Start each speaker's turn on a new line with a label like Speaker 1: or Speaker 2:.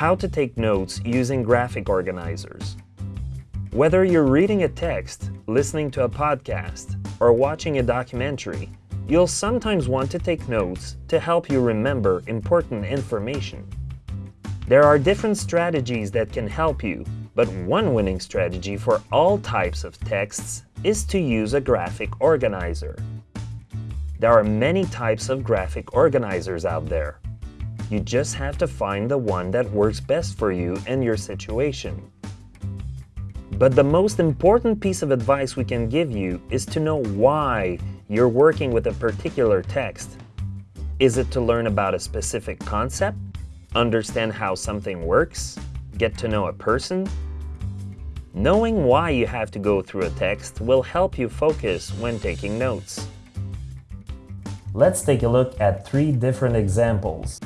Speaker 1: how to take notes using graphic organizers. Whether you're reading a text, listening to a podcast, or watching a documentary, you'll sometimes want to take notes to help you remember important information. There are different strategies that can help you, but one winning strategy for all types of texts is to use a graphic organizer. There are many types of graphic organizers out there. You just have to find the one that works best for you and your situation. But the most important piece of advice we can give you is to know why you're working with a particular text. Is it to learn about a specific concept? Understand how something works? Get to know a person? Knowing why you have to go through a text will help you focus when taking notes. Let's take a look at three different examples.